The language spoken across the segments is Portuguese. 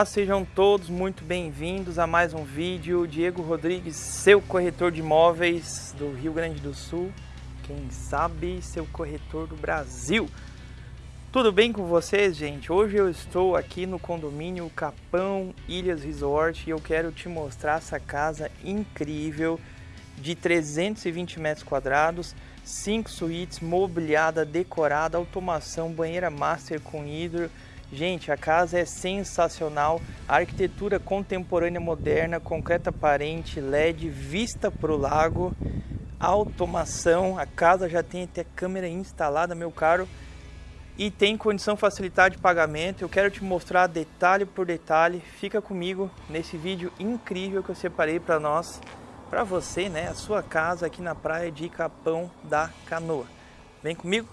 Olá, sejam todos muito bem-vindos a mais um vídeo. Diego Rodrigues, seu corretor de imóveis do Rio Grande do Sul. Quem sabe, seu corretor do Brasil. Tudo bem com vocês, gente? Hoje eu estou aqui no condomínio Capão Ilhas Resort e eu quero te mostrar essa casa incrível de 320 metros quadrados, 5 suítes, mobiliada, decorada, automação, banheira master com hidro, Gente, a casa é sensacional, arquitetura contemporânea moderna, concreta aparente, LED, vista para o lago, automação, a casa já tem até câmera instalada, meu caro, e tem condição facilitar de pagamento. Eu quero te mostrar detalhe por detalhe, fica comigo nesse vídeo incrível que eu separei para nós, para você, né, a sua casa aqui na praia de Capão da Canoa. Vem comigo?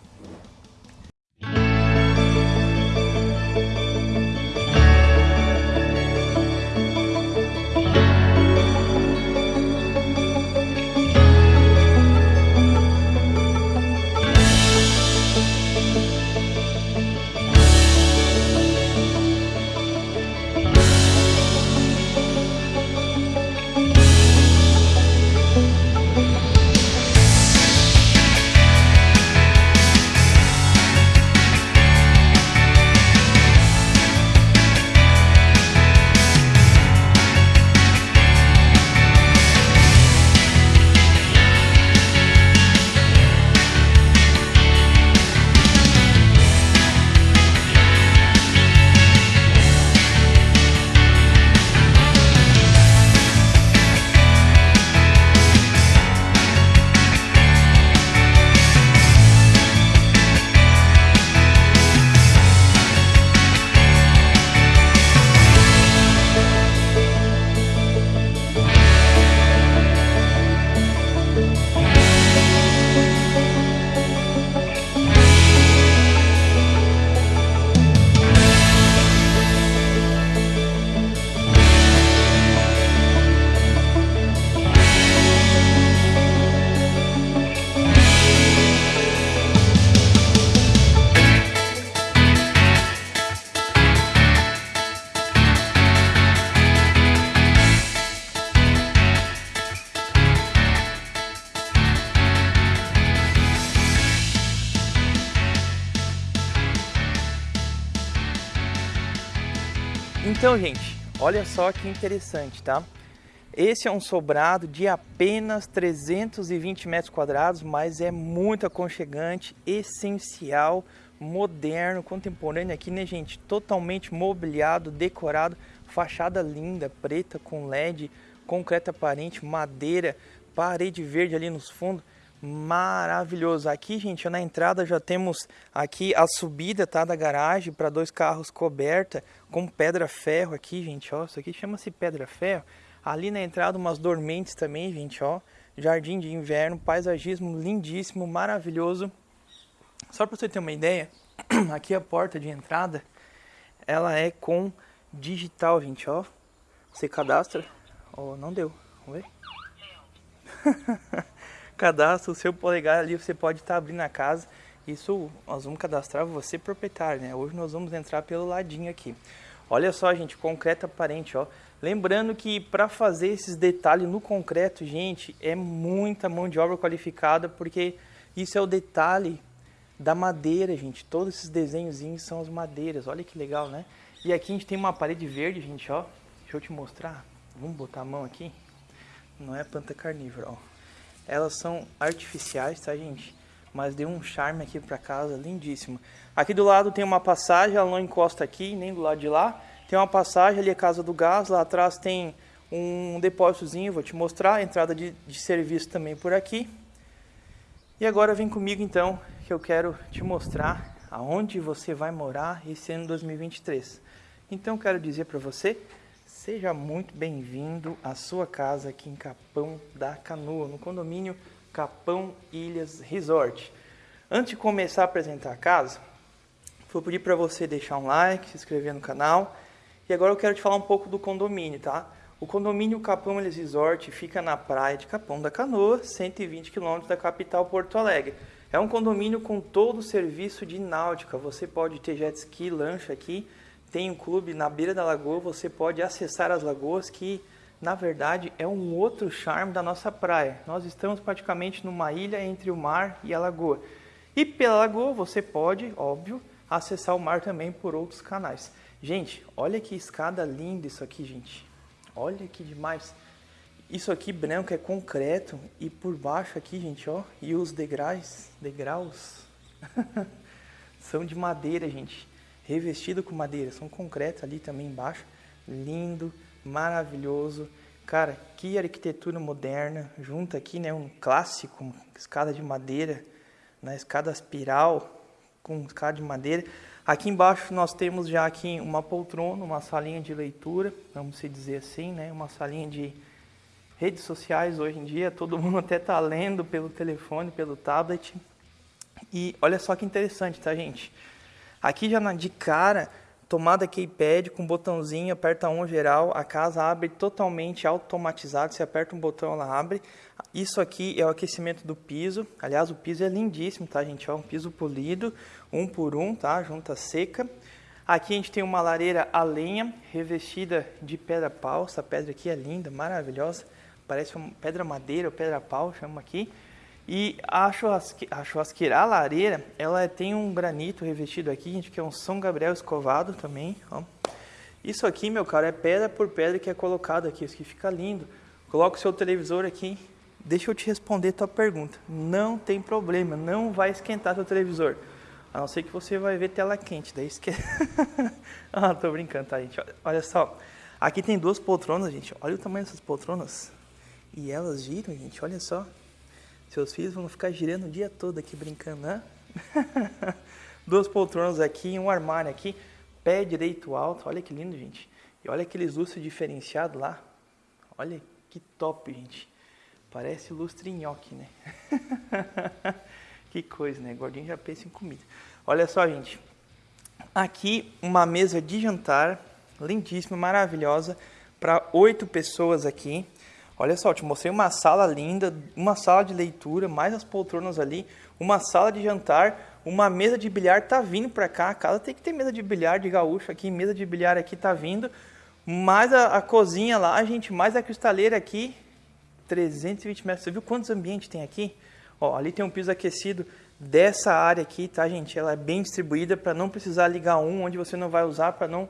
Então, gente, olha só que interessante, tá? Esse é um sobrado de apenas 320 metros quadrados, mas é muito aconchegante, essencial, moderno, contemporâneo aqui, né, gente? Totalmente mobiliado, decorado, fachada linda, preta com LED, concreto aparente, madeira, parede verde ali nos fundos maravilhoso. Aqui, gente, na entrada já temos aqui a subida, tá, da garagem para dois carros coberta com pedra ferro aqui, gente, ó. Isso aqui chama-se pedra ferro. Ali na entrada umas dormentes também, gente, ó. Jardim de inverno, paisagismo lindíssimo, maravilhoso. Só para você ter uma ideia, aqui a porta de entrada, ela é com digital, gente, ó. Você cadastra. Oh, não deu. Vamos ver. cadastra o seu polegar ali, você pode estar tá abrindo a casa. Isso nós vamos cadastrar você proprietário, né? Hoje nós vamos entrar pelo ladinho aqui. Olha só, gente, concreto aparente, ó. Lembrando que para fazer esses detalhes no concreto, gente, é muita mão de obra qualificada, porque isso é o detalhe da madeira, gente. Todos esses desenhozinhos são as madeiras. Olha que legal, né? E aqui a gente tem uma parede verde, gente, ó. Deixa eu te mostrar. Vamos botar a mão aqui. Não é planta carnívora, ó. Elas são artificiais, tá, gente? Mas deu um charme aqui para casa, lindíssimo. Aqui do lado tem uma passagem, ela não encosta aqui, nem do lado de lá. Tem uma passagem ali, a casa do gás. Lá atrás tem um depósitozinho, vou te mostrar. Entrada de, de serviço também por aqui. E agora vem comigo então, que eu quero te mostrar aonde você vai morar esse ano 2023. Então quero dizer para você Seja muito bem-vindo à sua casa aqui em Capão da Canoa, no condomínio Capão Ilhas Resort. Antes de começar a apresentar a casa, vou pedir para você deixar um like, se inscrever no canal. E agora eu quero te falar um pouco do condomínio, tá? O condomínio Capão Ilhas Resort fica na praia de Capão da Canoa, 120 quilômetros da capital Porto Alegre. É um condomínio com todo o serviço de náutica. Você pode ter jet ski, lancha aqui, tem um clube na beira da lagoa, você pode acessar as lagoas que na verdade é um outro charme da nossa praia. Nós estamos praticamente numa ilha entre o mar e a lagoa. E pela lagoa você pode, óbvio, acessar o mar também por outros canais. Gente, olha que escada linda isso aqui, gente. Olha que demais. Isso aqui branco é concreto e por baixo aqui, gente, ó, e os degraus, degraus são de madeira, gente. Revestido com madeira, são concreto ali também embaixo. Lindo, maravilhoso. Cara, que arquitetura moderna. Junta aqui, né, um clássico, escada de madeira, na né, escada espiral com escada de madeira. Aqui embaixo nós temos já aqui uma poltrona, uma salinha de leitura, vamos se dizer assim, né, uma salinha de redes sociais hoje em dia, todo mundo até está lendo pelo telefone, pelo tablet. E olha só que interessante, tá, gente? Aqui já de cara, tomada keypad com botãozinho, aperta um geral, a casa abre totalmente automatizado, você aperta um botão, ela abre. Isso aqui é o aquecimento do piso, aliás, o piso é lindíssimo, tá, gente? É um piso polido, um por um, tá? Junta seca. Aqui a gente tem uma lareira a lenha, revestida de pedra pau, essa pedra aqui é linda, maravilhosa parece uma pedra madeira ou pedra pau, chama aqui. E a, churrasque, a churrasqueira, a lareira, ela tem um granito revestido aqui, gente, que é um São Gabriel escovado também, ó. Isso aqui, meu caro, é pedra por pedra que é colocado aqui, isso aqui fica lindo. Coloca o seu televisor aqui, deixa eu te responder tua pergunta. Não tem problema, não vai esquentar seu televisor. A não ser que você vai ver tela quente, daí esquece. ah, tô brincando, tá, gente? Olha só, aqui tem duas poltronas, gente. Olha o tamanho dessas poltronas. E elas giram, gente, olha só. Seus filhos vão ficar girando o dia todo aqui brincando, né? Duas poltronas aqui, um armário aqui, pé direito alto, olha que lindo, gente. E olha aqueles lustres diferenciados lá. Olha que top, gente. Parece lustre nhoque, né? que coisa, né? Gordinho já pensa em comida. Olha só, gente. Aqui uma mesa de jantar, lindíssima, maravilhosa, para oito pessoas aqui. Olha só, te mostrei uma sala linda, uma sala de leitura, mais as poltronas ali, uma sala de jantar, uma mesa de bilhar tá vindo para cá. A casa tem que ter mesa de bilhar de gaúcho aqui, mesa de bilhar aqui tá vindo. Mais a, a cozinha lá, gente, mais a cristaleira aqui, 320 metros. Você viu quantos ambientes tem aqui? Ó, ali tem um piso aquecido dessa área aqui, tá, gente? Ela é bem distribuída para não precisar ligar um onde você não vai usar, para não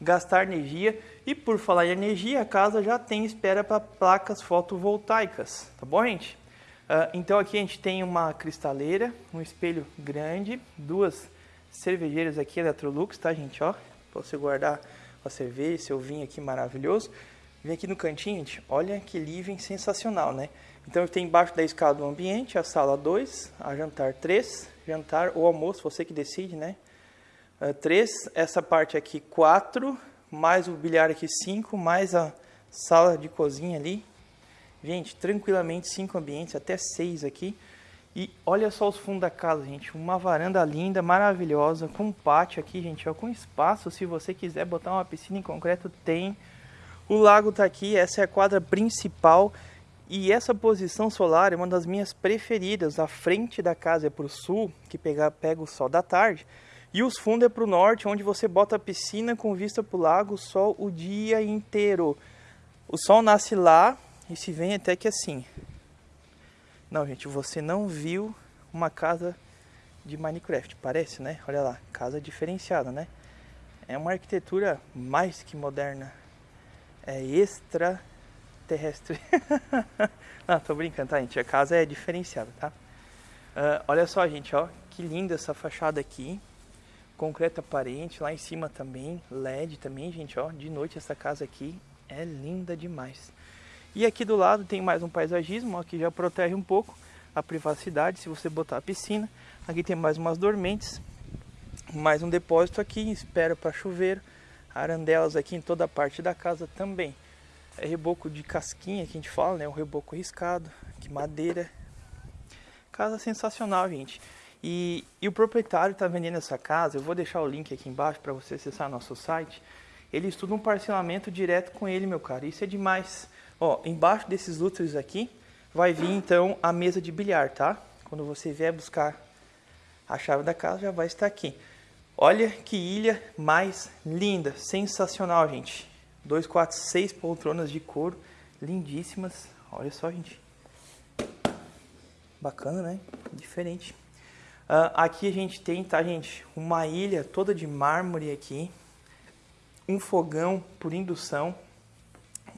gastar energia. E por falar em energia, a casa já tem espera para placas fotovoltaicas, tá bom, gente? Uh, então aqui a gente tem uma cristaleira, um espelho grande, duas cervejeiras aqui Electrolux, tá, gente? Ó, para você guardar a cerveja, seu vinho aqui maravilhoso. Vem aqui no cantinho, gente, olha que living sensacional, né? Então tem embaixo da escada do ambiente, a sala 2, a jantar 3, jantar ou almoço, você que decide, né? 3, uh, essa parte aqui 4, mais o bilhar aqui 5, mais a sala de cozinha ali. Gente, tranquilamente cinco ambientes, até seis aqui. E olha só os fundos da casa, gente. Uma varanda linda, maravilhosa, com pátio aqui, gente, ó, com espaço. Se você quiser botar uma piscina em concreto, tem. O lago tá aqui, essa é a quadra principal. E essa posição solar é uma das minhas preferidas. A frente da casa é para o sul, que pega, pega o sol da tarde. E os fundos é para o norte, onde você bota a piscina com vista para o lago, sol o dia inteiro. O sol nasce lá e se vem até que assim. Não, gente, você não viu uma casa de Minecraft, parece, né? Olha lá, casa diferenciada, né? É uma arquitetura mais que moderna. É extraterrestre. não, tô brincando, tá, gente? A casa é diferenciada, tá? Uh, olha só, gente, ó, que linda essa fachada aqui concreto aparente, lá em cima também, LED também, gente, ó, de noite essa casa aqui é linda demais. E aqui do lado tem mais um paisagismo, ó, que já protege um pouco a privacidade, se você botar a piscina. Aqui tem mais umas dormentes, mais um depósito aqui, espera para chuveiro, arandelas aqui em toda a parte da casa também. É reboco de casquinha que a gente fala, né, um reboco riscado, que madeira. Casa sensacional, gente. E, e o proprietário está vendendo essa casa, eu vou deixar o link aqui embaixo para você acessar nosso site. Ele estuda um parcelamento direto com ele, meu cara. Isso é demais. Ó, embaixo desses lustres aqui vai vir então a mesa de bilhar, tá? Quando você vier buscar a chave da casa, já vai estar aqui. Olha que ilha mais linda, sensacional, gente. 2, 4, 6 poltronas de couro, lindíssimas. Olha só, gente. Bacana, né? Diferente. Uh, aqui a gente tem, tá, gente? Uma ilha toda de mármore aqui. Um fogão por indução.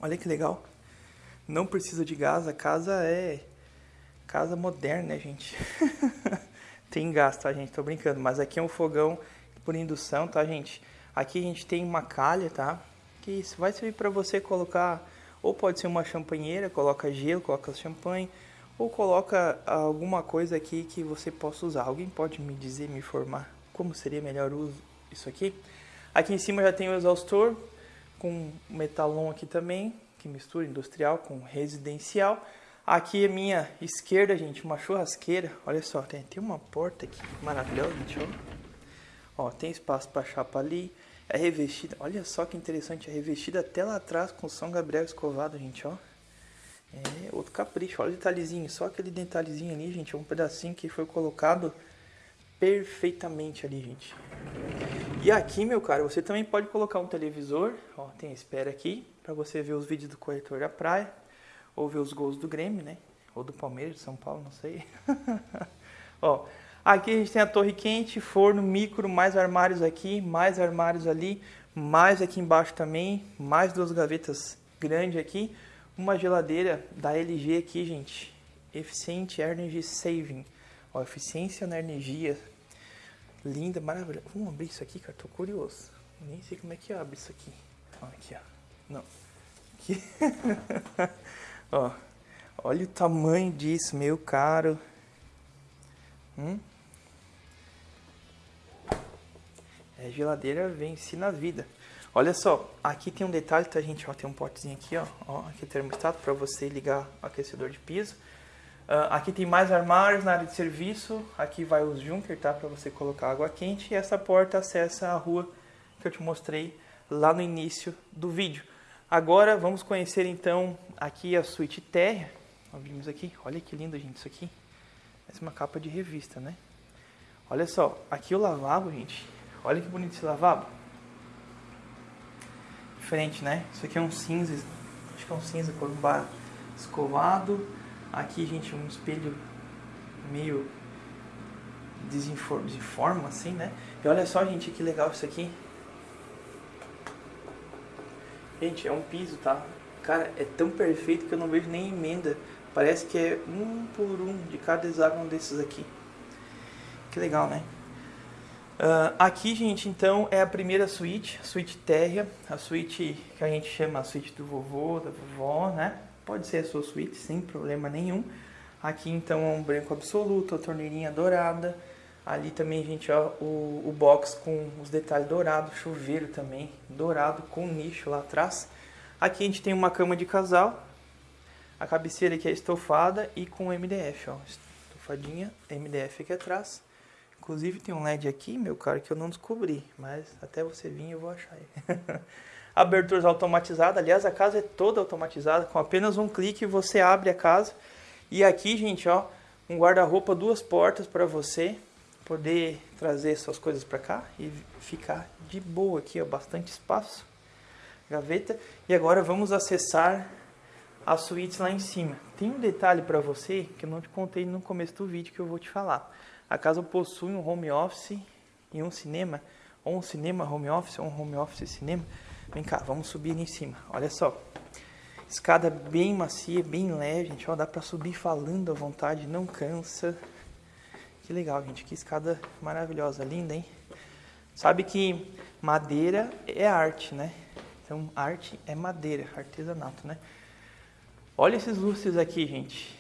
Olha que legal. Não precisa de gás, a casa é casa moderna, né, gente? tem gás, tá, gente? Tô brincando, mas aqui é um fogão por indução, tá, gente? Aqui a gente tem uma calha, tá? Que isso vai servir para você colocar, ou pode ser uma champanheira, coloca gelo, coloca champanhe, ou coloca alguma coisa aqui que você possa usar. Alguém pode me dizer, me informar como seria melhor uso isso aqui? Aqui em cima já tem o exaustor com metalon aqui também, que mistura industrial com residencial. Aqui à minha esquerda, gente, uma churrasqueira. Olha só, tem, tem uma porta aqui maravilhosa, gente, ó. Ó, tem espaço para chapa ali. É revestida, olha só que interessante, é revestida até lá atrás com São Gabriel escovado, gente, ó. É outro capricho, olha o detalhezinho, só aquele detalhezinho ali, gente, é um pedacinho que foi colocado perfeitamente ali, gente. E aqui, meu caro, você também pode colocar um televisor, ó, tem espera aqui, para você ver os vídeos do corretor da praia, ou ver os gols do Grêmio, né? Ou do Palmeiras, de São Paulo, não sei. ó, Aqui a gente tem a torre quente, forno, micro, mais armários aqui, mais armários ali, mais aqui embaixo também, mais duas gavetas grandes aqui, uma geladeira da LG aqui, gente, Efficient Energy Saving, ó, eficiência na energia, linda, maravilhosa. Vamos abrir isso aqui, cara, tô curioso, nem sei como é que abre isso aqui, ó, aqui, ó, não, aqui, ó, olha o tamanho disso, meu caro, hum? É, geladeira vence na vida. Olha só, aqui tem um detalhe, tá gente? Ó, tem um potezinho aqui, ó. ó aqui é termostato para você ligar aquecedor de piso. Uh, aqui tem mais armários na área de serviço. Aqui vai os Junker, tá? Para você colocar água quente. E essa porta acessa a rua que eu te mostrei lá no início do vídeo. Agora vamos conhecer então aqui a suíte térrea. vimos aqui, olha que lindo, gente, isso aqui. Essa é uma capa de revista, né? Olha só, aqui o lavabo, gente, Olha que bonito esse lavabo. Diferente, né? Isso aqui é um cinza, acho que é um cinza escovado. Aqui, gente, um espelho meio desinforma, assim, né? E olha só, gente, que legal isso aqui. Gente, é um piso, tá? Cara, é tão perfeito que eu não vejo nem emenda. Parece que é um por um de cada hexágono desses aqui. Que legal, né? Uh, aqui, gente, então, é a primeira suíte, suíte térrea, a suíte que a gente chama a suíte do vovô, da vovó, né? Pode ser a sua suíte, sem problema nenhum. Aqui, então, é um branco absoluto, a torneirinha dourada. Ali também, gente, ó, o, o box com os detalhes dourados, chuveiro também dourado, com nicho lá atrás. Aqui a gente tem uma cama de casal, a cabeceira que é estofada e com MDF, ó, estofadinha, MDF aqui atrás. Inclusive tem um LED aqui, meu caro, que eu não descobri, mas até você vir eu vou achar ele. Aberturas automatizadas, aliás a casa é toda automatizada, com apenas um clique você abre a casa. E aqui, gente, ó, um guarda-roupa, duas portas para você poder trazer suas coisas para cá e ficar de boa aqui, ó, bastante espaço. Gaveta. E agora vamos acessar as suítes lá em cima. Tem um detalhe para você que eu não te contei no começo do vídeo que eu vou te falar. A casa possui um home office e um cinema, ou um cinema home office, ou um home office cinema. Vem cá, vamos subir ali em cima. Olha só. Escada bem macia, bem leve, gente. Ó, dá pra subir falando à vontade, não cansa. Que legal, gente. Que escada maravilhosa, linda, hein? Sabe que madeira é arte, né? Então, arte é madeira, artesanato, né? Olha esses lustres aqui, gente.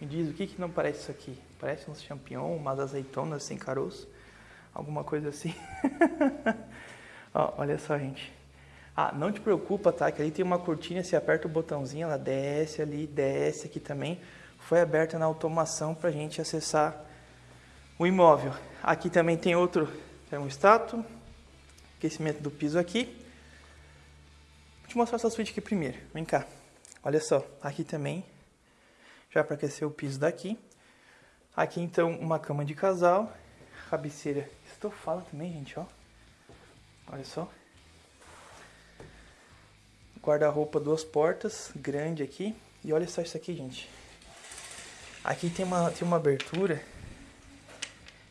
Me diz, o que, que não parece isso aqui? Parece uns champignon, umas azeitonas sem caroço. Alguma coisa assim. Ó, olha só, gente. Ah, não te preocupa, tá? Que ali tem uma cortina, você aperta o botãozinho, ela desce ali, desce aqui também. Foi aberta na automação para a gente acessar o imóvel. Aqui também tem outro termostato, aquecimento do piso aqui. Vou te mostrar essa suíte aqui primeiro. Vem cá. Olha só, aqui também, já para aquecer o piso daqui. Aqui então uma cama de casal, cabeceira estofada também, gente, ó. Olha só. Guarda-roupa duas portas, grande aqui. E olha só isso aqui, gente. Aqui tem uma, tem uma abertura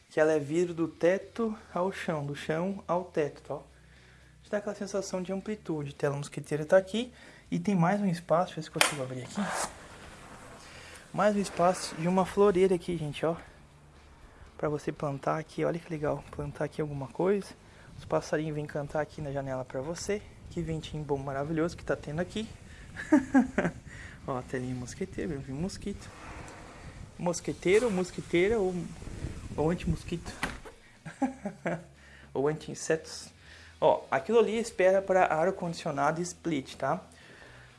que ela é vidro do teto ao chão, do chão ao teto, tá? Isso dá aquela sensação de amplitude. Tela mosquiteira tá aqui e tem mais um espaço, deixa eu ver se consigo abrir aqui. Mais um espaço de uma floreira aqui, gente, ó. Pra você plantar aqui, olha que legal. Plantar aqui alguma coisa. Os passarinhos vêm cantar aqui na janela pra você. Que ventinho bom, maravilhoso que tá tendo aqui. Ó, a telinha mosqueteira, eu vi mosquito. Mosqueteiro, mosquiteira ou, ou anti-mosquito. ou anti-insetos. Ó, aquilo ali espera para ar-condicionado split, tá?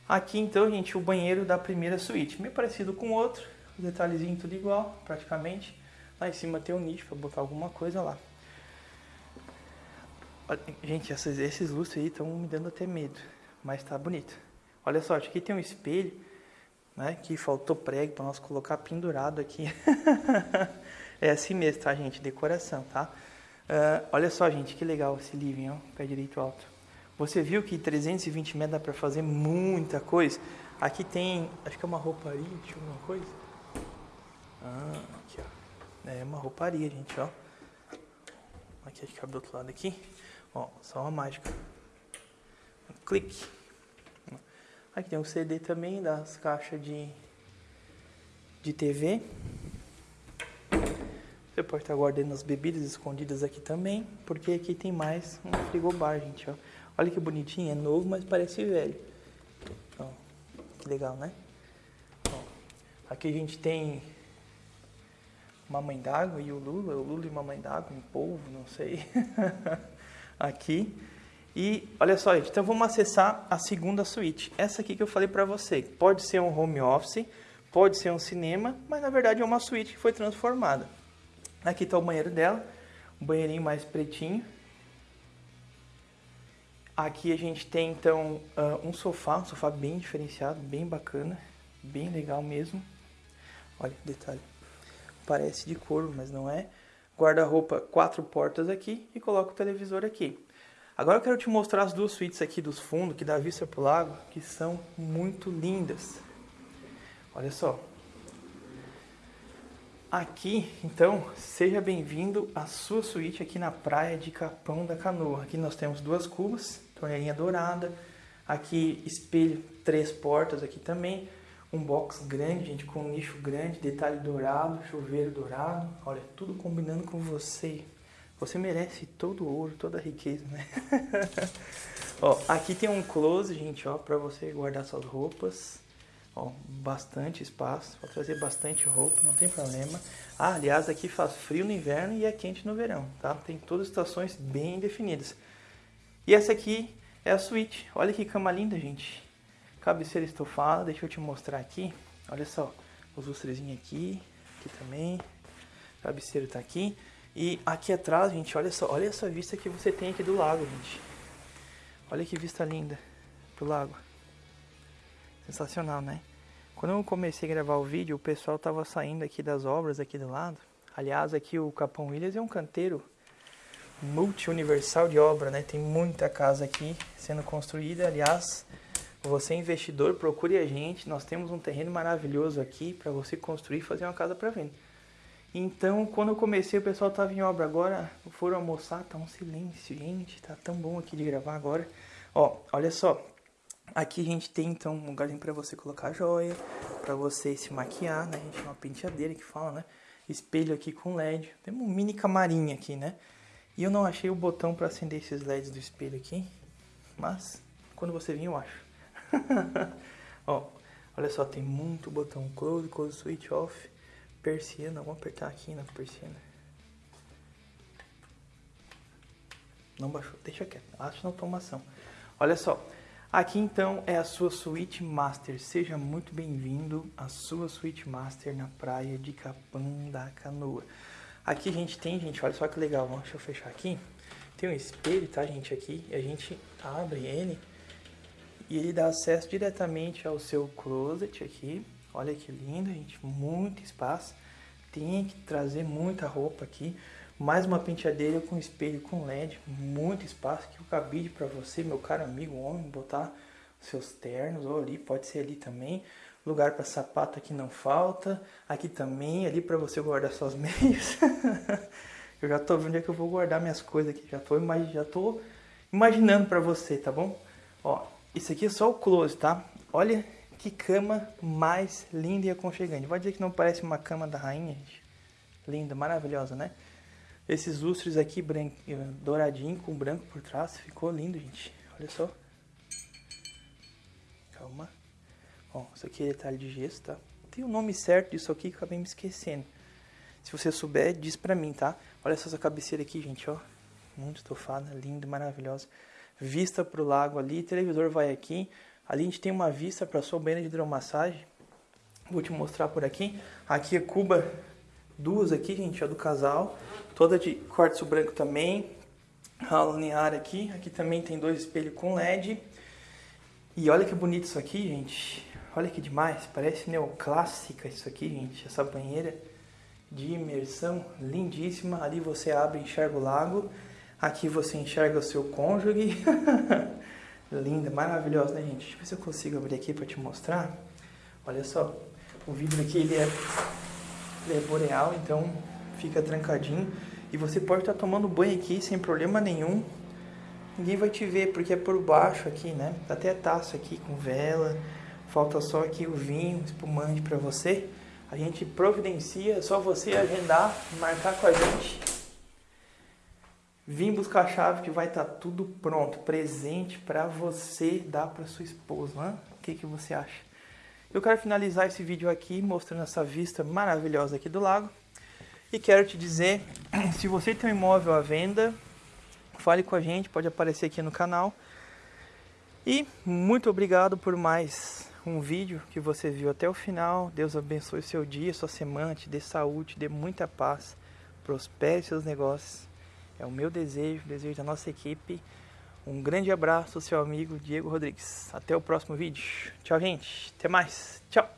Aqui então, gente, o banheiro da primeira suíte. Meio parecido com o outro. Detalhezinho tudo igual, praticamente. Lá em cima tem um nicho para botar alguma coisa lá. Gente, esses, esses lustres aí estão me dando até medo, mas tá bonito. Olha só, aqui tem um espelho, né, que faltou prego para nós colocar pendurado aqui. é assim mesmo, tá, gente? Decoração, tá? Uh, olha só, gente, que legal esse living, ó, pé direito alto. Você viu que 320 metros dá para fazer muita coisa? Aqui tem, acho que é uma rouparia, deixa eu ver uma coisa. Ah, aqui, ó. É uma rouparia, gente, ó. Aqui, acho que abre do outro lado aqui. Ó, só uma mágica. Um clique. Aqui tem um CD também das caixas de, de TV. Você pode estar guardando as bebidas escondidas aqui também, porque aqui tem mais um frigobar, gente, ó. Olha que bonitinho, é novo, mas parece velho. Que legal, né? Aqui a gente tem uma mãe d'água e o Lula, o Lula e uma mãe d'água, um polvo, não sei. aqui. E olha só, gente, então vamos acessar a segunda suíte. Essa aqui que eu falei para você, pode ser um home office, pode ser um cinema, mas na verdade é uma suíte que foi transformada. Aqui está o banheiro dela, um banheirinho mais pretinho. Aqui a gente tem então ah, um sofá, um sofá bem diferenciado, bem bacana, bem legal mesmo. Olha, detalhe, parece de couro, mas não é guarda-roupa, quatro portas aqui e coloco o televisor aqui. Agora eu quero te mostrar as duas suítes aqui dos fundos, que dá vista para o lago, que são muito lindas. Olha só. Aqui, então, seja bem-vindo à sua suíte aqui na praia de Capão da Canoa. Aqui nós temos duas cubas, torneirinha dourada, aqui espelho, três portas aqui também, um box grande, gente, com um nicho grande, detalhe dourado, chuveiro dourado. Olha, tudo combinando com você. Você merece todo o ouro, toda a riqueza, né? ó, aqui tem um close, gente, ó, para você guardar suas roupas. Ó, bastante espaço, para trazer bastante roupa, não tem problema. Ah, aliás, aqui faz frio no inverno e é quente no verão, tá? Tem todas as estações bem definidas. E essa aqui é a suíte. Olha que cama linda, gente cabeceira estofada, deixa eu te mostrar aqui. Olha só, os lustrezinhos aqui, aqui também. cabeceira tá aqui. E aqui atrás, gente, olha só, olha essa vista que você tem aqui do lago, gente. Olha que vista linda pro lago. Sensacional, né? Quando eu comecei a gravar o vídeo, o pessoal tava saindo aqui das obras aqui do lado. Aliás, aqui o Capão Williams é um canteiro multi-universal de obra, né? Tem muita casa aqui sendo construída. Aliás, você investidor, procure a gente. Nós temos um terreno maravilhoso aqui para você construir e fazer uma casa para venda. Então, quando eu comecei, o pessoal estava em obra. Agora, foram almoçar, tá um silêncio, gente. Tá tão bom aqui de gravar agora. Ó, olha só. Aqui a gente tem, então, um lugarzinho para você colocar joia, para você se maquiar, né? A gente tem uma penteadeira que fala, né? Espelho aqui com LED. Tem um mini camarim aqui, né? E eu não achei o botão para acender esses LEDs do espelho aqui. Mas, quando você vir, eu acho. Ó, olha só, tem muito botão close, close switch off, persiana, vamos apertar aqui na persiana. Não baixou, deixa quieto, acho na automação. Olha só, aqui então é a sua suíte master. Seja muito bem-vindo à sua suíte master na praia de Capão da Canoa. Aqui a gente tem, gente, olha só que legal, deixa eu fechar aqui. Tem um espelho, tá, gente, aqui, a gente abre ele e ele dá acesso diretamente ao seu closet aqui. Olha que lindo, gente, muito espaço. Tem que trazer muita roupa aqui, Mais uma penteadeira com espelho com LED, muito espaço que o cabide para você, meu caro amigo homem, botar seus ternos ou ali, pode ser ali também. Lugar para sapato aqui não falta. Aqui também, ali para você guardar suas meias. eu já tô vendo onde é que eu vou guardar minhas coisas aqui. Já tô, já tô imaginando para você, tá bom? Ó, isso aqui é só o close, tá? Olha que cama mais linda e aconchegante. Vai dizer que não parece uma cama da rainha, gente? Linda, maravilhosa, né? Esses lustres aqui branco, douradinho com branco por trás. Ficou lindo, gente. Olha só. Ó, isso aqui é detalhe de gesso, tá? Tem o nome certo disso aqui que eu acabei me esquecendo. Se você souber, diz pra mim, tá? Olha só essa cabeceira aqui, gente, ó. Muito estofada, linda, maravilhosa. Vista pro lago ali, televisor vai aqui. Ali a gente tem uma vista para sua banheira de hidromassagem. Vou te mostrar por aqui. Aqui é cuba, duas aqui, gente, ó, do casal. Toda de quartzo branco também. A aqui. Aqui também tem dois espelhos com LED. E olha que bonito isso aqui, gente. Olha que demais, parece neoclássica isso aqui, gente. Essa banheira de imersão lindíssima. Ali você abre e enxerga o lago. Aqui você enxerga o seu cônjuge. Linda, maravilhosa, né, gente? Deixa eu ver se eu consigo abrir aqui para te mostrar. Olha só, o vidro aqui ele é, ele é boreal, então fica trancadinho. E você pode estar tomando banho aqui sem problema nenhum. Ninguém vai te ver porque é por baixo aqui, né? Até a taça aqui com vela. Falta só aqui o vinho, espumante para você. A gente providencia, só você agendar, marcar com a gente. Vim buscar a chave que vai estar tá tudo pronto, presente para você dar para sua esposa. O que, que você acha? Eu quero finalizar esse vídeo aqui mostrando essa vista maravilhosa aqui do lago. E quero te dizer, se você tem um imóvel à venda, fale com a gente, pode aparecer aqui no canal. E muito obrigado por mais um vídeo que você viu até o final. Deus abençoe seu dia, sua semana, te dê saúde, te dê muita paz, prospere seus negócios. É o meu desejo, o desejo da nossa equipe. Um grande abraço, seu amigo Diego Rodrigues. Até o próximo vídeo. Tchau, gente. Até mais. Tchau.